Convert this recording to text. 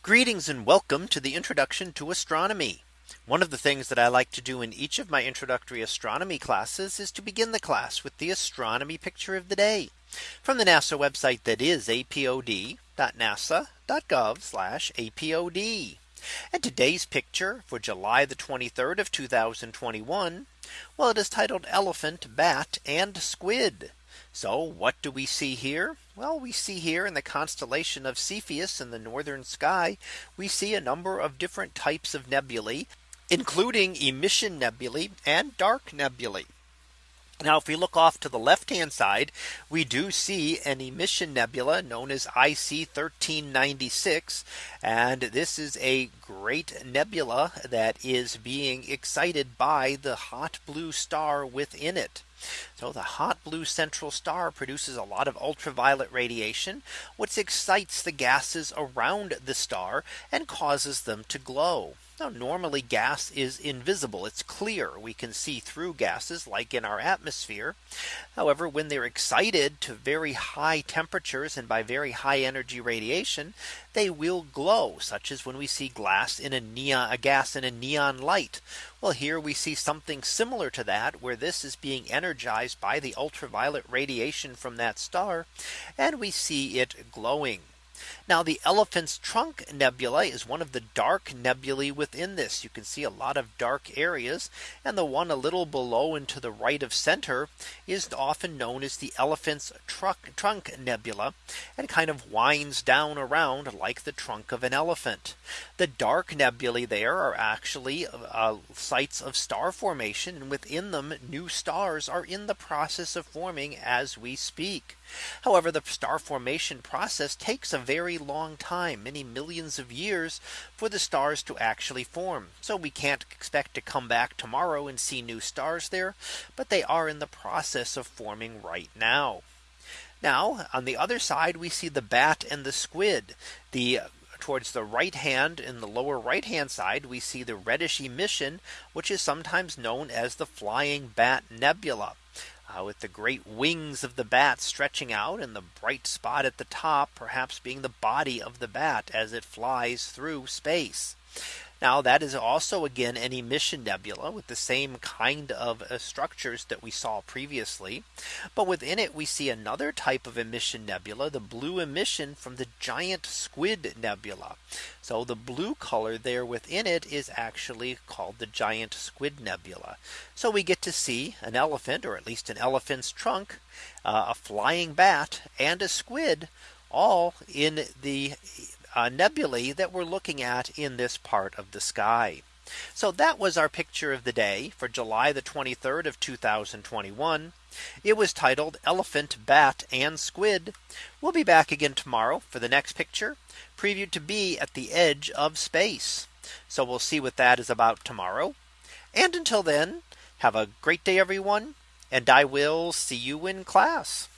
Greetings and welcome to the introduction to astronomy. One of the things that I like to do in each of my introductory astronomy classes is to begin the class with the astronomy picture of the day from the NASA website that is apod.nasa.gov apod. And today's picture for July the 23rd of 2021. Well, it is titled Elephant, Bat and Squid. So what do we see here? Well, we see here in the constellation of Cepheus in the northern sky, we see a number of different types of nebulae, including emission nebulae and dark nebulae. Now, if we look off to the left hand side, we do see an emission nebula known as IC 1396. And this is a great nebula that is being excited by the hot blue star within it. So the hot blue central star produces a lot of ultraviolet radiation, which excites the gases around the star and causes them to glow. Now normally gas is invisible. It's clear. We can see through gases like in our atmosphere. However, when they're excited to very high temperatures and by very high energy radiation, they will glow such as when we see glass in a neon a gas in a neon light. Well, here we see something similar to that where this is being energized by the ultraviolet radiation from that star. And we see it glowing. Now the elephant's trunk nebula is one of the dark nebulae within this. You can see a lot of dark areas. And the one a little below and to the right of center is often known as the elephant's trunk, trunk nebula and kind of winds down around like the trunk of an elephant. The dark nebulae there are actually uh, sites of star formation and within them new stars are in the process of forming as we speak. However, the star formation process takes a very long time, many millions of years for the stars to actually form. So we can't expect to come back tomorrow and see new stars there, but they are in the process of forming right now. Now on the other side, we see the bat and the squid. The towards the right hand in the lower right hand side we see the reddish emission which is sometimes known as the flying bat nebula uh, with the great wings of the bat stretching out and the bright spot at the top perhaps being the body of the bat as it flies through space. Now that is also again an emission nebula with the same kind of uh, structures that we saw previously. But within it we see another type of emission nebula, the blue emission from the giant squid nebula. So the blue color there within it is actually called the giant squid nebula. So we get to see an elephant or at least an elephant's trunk, uh, a flying bat and a squid all in the Uh, nebulae that we're looking at in this part of the sky. So that was our picture of the day for July the 23rd of 2021. It was titled Elephant, Bat and Squid. We'll be back again tomorrow for the next picture previewed to be at the edge of space. So we'll see what that is about tomorrow. And until then, have a great day, everyone. And I will see you in class.